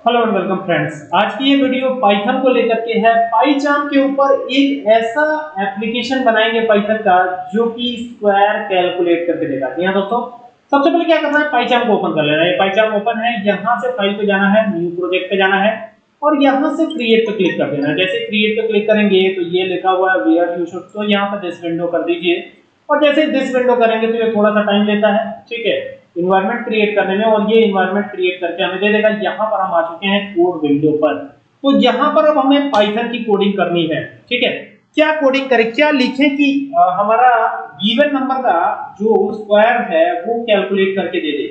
Hello and welcome friends आज की ये वीडियो पाइथन को लेकर के है। पाइचाम के ऊपर एक ऐसा एप्लीकेशन बनाएँगे पाइथन का, जो कि स्क्वायर कैलकुलेट करके देगा। जी हाँ दोस्तों, सबसे पहले क्या करना है? पाइचाम को ओपन कर लेना है। पाइचाम ओपन है, यहाँ से फ़ाइल पे जाना है न्यू प्रोजेक्ट पे जाना है, और यहाँ से क्रिएट पे क्लिक कर देना है। जैसे क्रिएट पे क्लिक करेंगे तो ये लिखा हुआ है वेयर यू शुड तो यहाँ पर दिस विंडो कर दीजिए। और जैसे दिस विंडो करेंगे तो ये थोड़ा सा टाइम लेता है। ठीक है? इन्वायरमेंट क्रिएट करने में और ये इन्वायरमेंट क्रिएट करके हमें दे देगा यहाँ पर हम आ चुके हैं कोड विंडो पर। तो यहाँ पर अब हमें पाइथन की कोडिंग करनी है ठीक है? क्या कोडिंग करें? क्या लिखें कि आ, हमारा गिवन नंबर का जो स्क्वायर है वो कैलकुलेट करके दे दे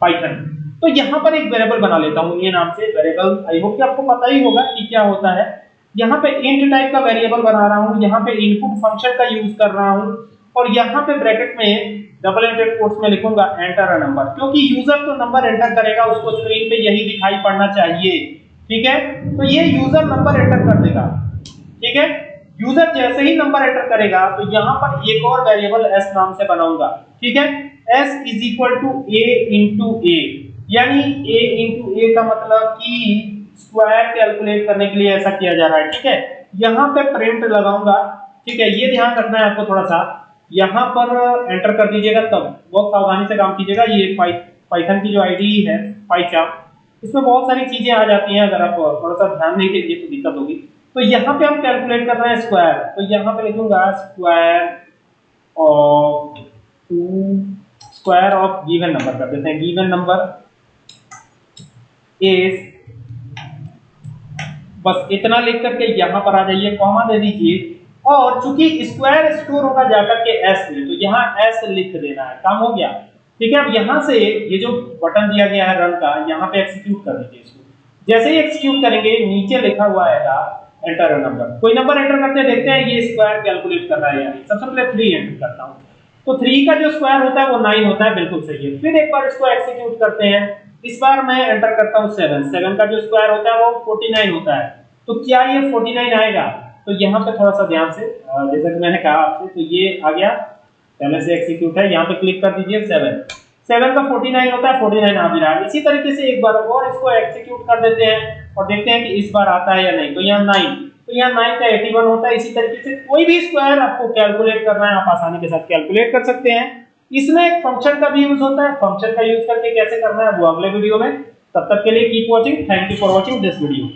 पाइथन तो यहाँ पर एक वेरिएबल बना लेता हूँ ये नाम से वेरिएबल आई होप कि आपको पता ही होगा कि क्या होता है। यहाँ पे इंट टाइप का वेरिएबल बना रहा हूँ यहाँ पे इनपुट फ़ंक्शन का यूज़ कर रहा हूँ और यहाँ पे ब्रैकेट में डबल एंटेड कोर्स में लिखूँगा एंटर अ नंबर क्योंकि यूज़र तो नंबर एंटर करेगा, उसको स्क्रीन पे यही दिखाई पड़ना चाहिए। ठीक है? तो ये यूज़र नंबर एंटर कर देगा। ठीक है? यूज़र जैसे ही नंबर एंटर करेगा तो यहाँ पर एक और वेरिएबल s नाम से बनाऊँगा। ठीक है? s is equal to a into a यानी a इंटू ए का मतलब कि स्क्वायर कैलकुलेट करने के लिए ऐसा किया जा रहा है। ठीक है? यहाँ पे प्रिंट लगाऊँगा। ठीक है? ये ध्यान रखना है आपको थोड़ा सा। यहाँ पर एंटर कर दीजिएगा तब बहुत सावधानी से काम कीजिएगा। ये पाइ पाइथन की जो आईडी है पाइचाम इसमें बहुत सारी चीज़ें आ जाती हैं अगर आप थोड़ा सा ध्यान नहीं देंगे तो दिक्कत होगी। तो यहाँ पे हम कैलकुलेट कर रहे हैं स्क्वायर तो यहाँ पे लिखूँगा square of two square of given number कर देते हैं। गिवन नंबर इज़ बस इतना लिख करके यहाँ पर आ जाइए। कॉमा दे दीजिए। और चूँकि स्क्वायर स्टोर होगा जाकर के एस में तो यहाँ एस लिख देना है। काम हो गया। ठीक है, अब यहाँ से ये जो बटन दिया गया है रन का, यहाँ पे एक्सिक्यूट कर दीजिए इसको। जैसे ही एक्सिक्यूट करेंगे, नीचे लिखा हुआ आएगा एंटर नंबर कोई नंबर एंटर करते हैं, देखते हैं ये स्क्वायर कैलकुलेट कर रहा है यानी सबसे पहले थ्री एंटर करता हूँ। तो थ्री का जो स्क्वायर होता है, वो नाइन होता है, बिल्कुल सही है। फिर एक बार इसको एक्सिक्यूट करते हैं। इस बार मैं एंटर करता हूँ सेवन सेवन का जो स्क्वायर होता है, वो फोर्टी होता है। तो क्या ये फोर्टी आएगा? तो यहाँ पे थोड़ा सा ध्यान से जैसा कि मैंने कहा आपसे तो ये आ गया। पहले से एक्सिक्यूट है। यहाँ पे क्लिक कर दीजिए सेवन सेवन का फोर्टी नाइन होता है फोर्टी नाइन आ भी रहा है। इसी तरीके से एक बार और इसको एक्सिक्यूट कर देते हैं और देखते हैं कि इस बार आता है या नहीं। तो यहाँ नाइन तो यहाँ नाइन का एटी वन होता है। इसी तरीके से कोई भी स्क्वायर आपको कैलकुलेट करना है। आप आसानी के साथ कैलकुलेट कर सकते हैं। इसमें एक फ़ंक्शन का भी यूज़ होता है। फ़ंक्शन का यूज़ करके कैसे करना है वो अगले वीडियो में। तब तक के लिए keep watching thank you for watching this video